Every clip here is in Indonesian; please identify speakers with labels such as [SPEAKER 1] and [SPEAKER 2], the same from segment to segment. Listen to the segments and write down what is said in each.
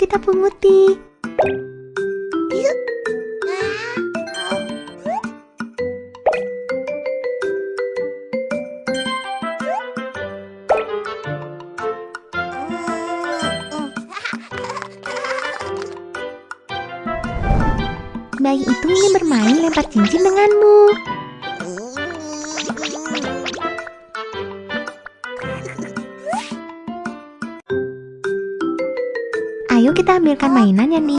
[SPEAKER 1] kita punguti. Bayi itu ingin bermain lempar cincin denganmu. Kita ambilkan mainan yang di...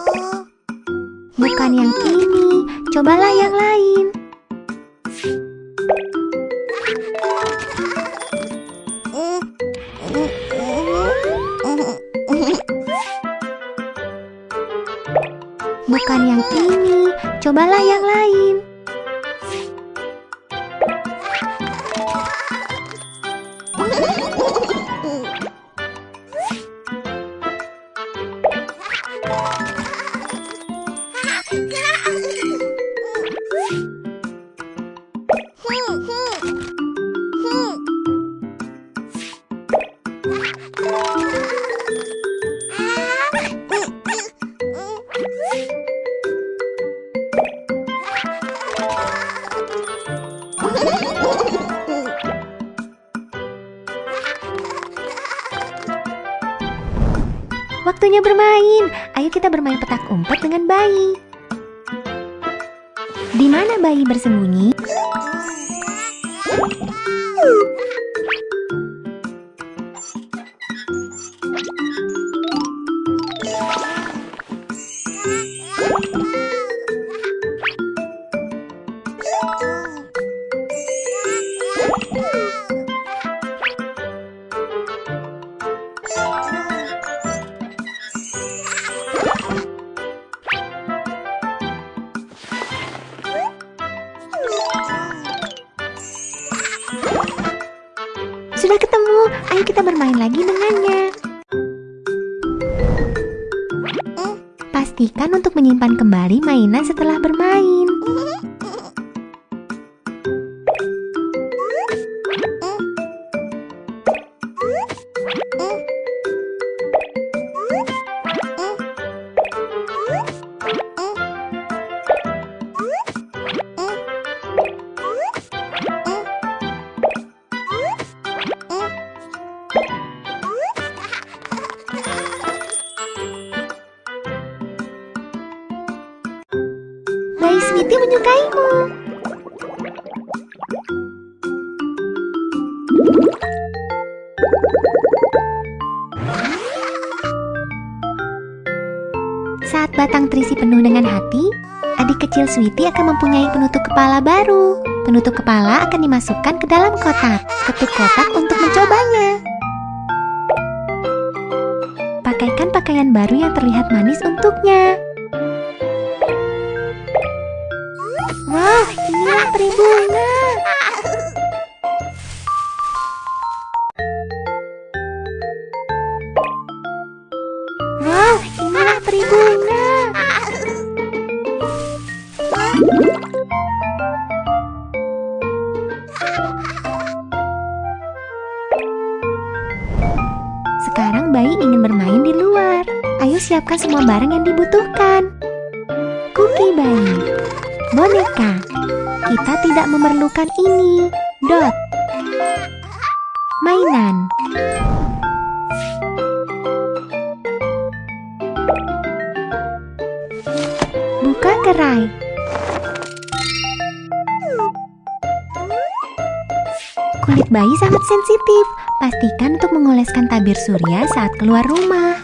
[SPEAKER 1] Bukan yang ini, cobalah yang lain. Bermain. Ayo kita bermain petak umpet dengan bayi. Di mana bayi bersembunyi? Lagi dengannya. Pastikan untuk menyimpan kembali mainan setelah bermain. Sweetie menyukaimu. Saat batang terisi penuh dengan hati, adik kecil Sweetie akan mempunyai penutup kepala baru. Penutup kepala akan dimasukkan ke dalam kotak. Ketuk kotak untuk mencobanya. Pakaikan pakaian baru yang terlihat manis untuknya. Wah, inilah peri bunga. Wah, inilah peri bunga. Sekarang bayi ingin bermain di luar. Ayo siapkan semua barang yang dibutuhkan. Kuki bayi. Boneka. Kita tidak memerlukan ini. Dot. Mainan. Buka gerai. Kulit bayi sangat sensitif. Pastikan untuk mengoleskan tabir surya saat keluar rumah.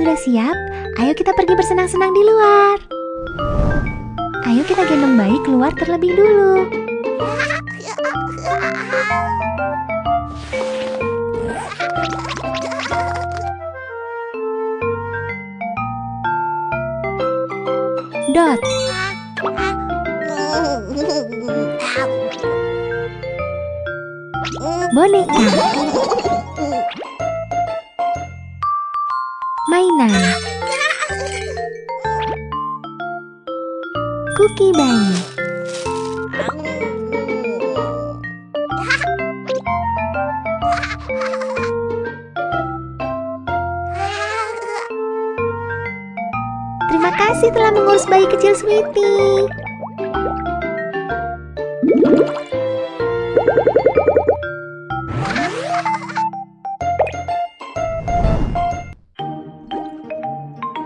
[SPEAKER 1] Sudah siap? Ayo kita pergi bersenang-senang di luar. Ayo kita gendong bayi keluar terlebih dulu. sedot. Boneka. Mainan. Kuki bayi. Terima kasih telah mengurus bayi kecil Sweetie.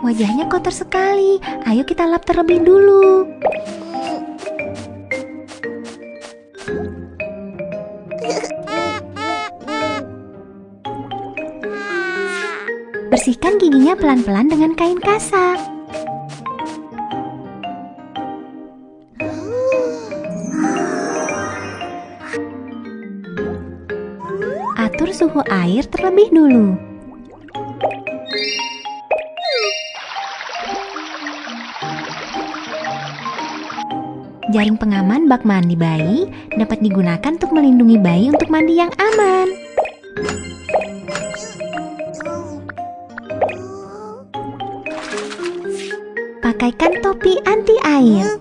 [SPEAKER 1] Wajahnya kotor sekali. Ayo kita lap terlebih dulu. Bersihkan giginya pelan-pelan dengan kain kasar. Atur suhu air terlebih dulu. Jaring pengaman bak mandi bayi dapat digunakan untuk melindungi bayi untuk mandi yang aman. Pakaikan topi anti air.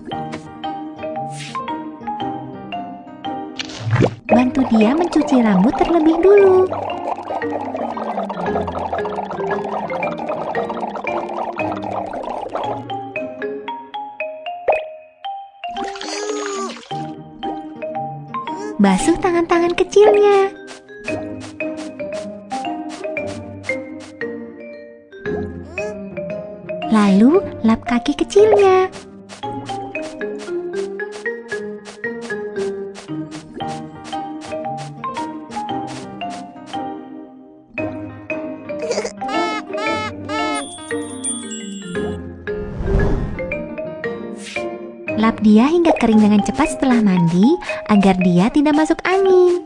[SPEAKER 1] Bantu dia mencuci rambut terlebih dulu. Basuh tangan-tangan kecilnya. Lalu lap kaki kecilnya. Lap dia hingga kering dengan cepat setelah mandi agar dia tidak masuk angin.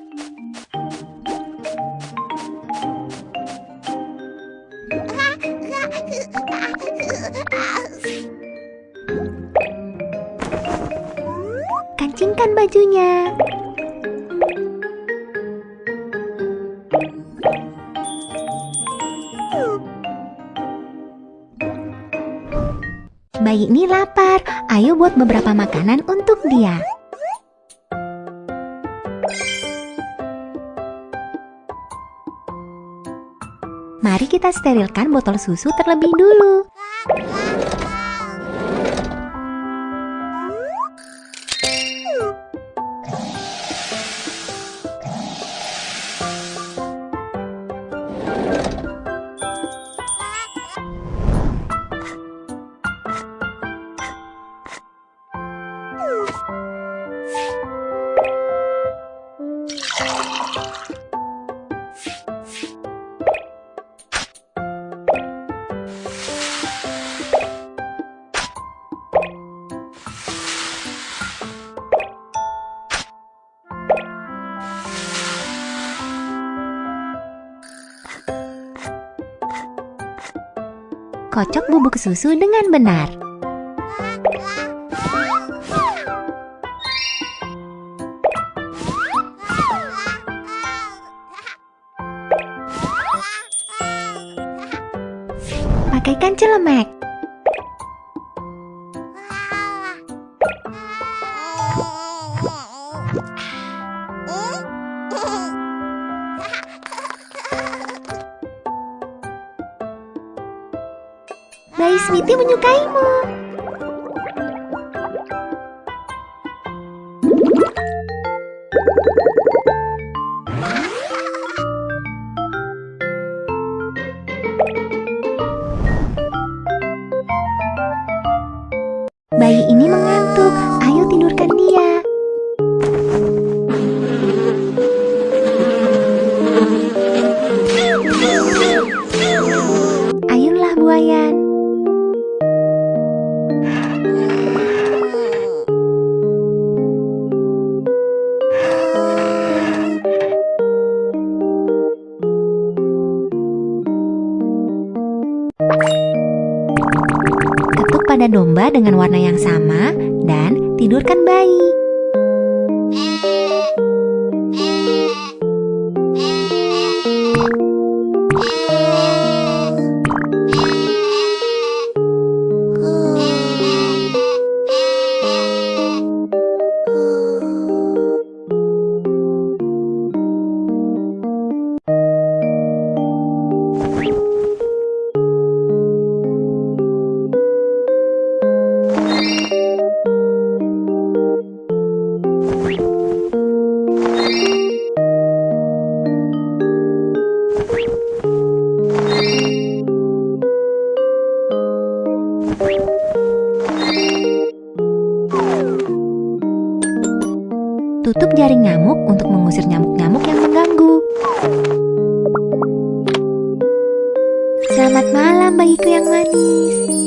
[SPEAKER 1] Kancingkan bajunya. Bayi ini lapar, ayo buat beberapa makanan untuk dia. Mari kita sterilkan botol susu terlebih dulu. Kocok bubuk susu dengan benar. Celemek. Bayi Sweetie menyukaimu. Wayan. Ketuk pada domba dengan warna yang sama dan tidurkan bayi. Jaring nyamuk untuk mengusir nyamuk-nyamuk yang mengganggu. Selamat malam bagiku yang manis.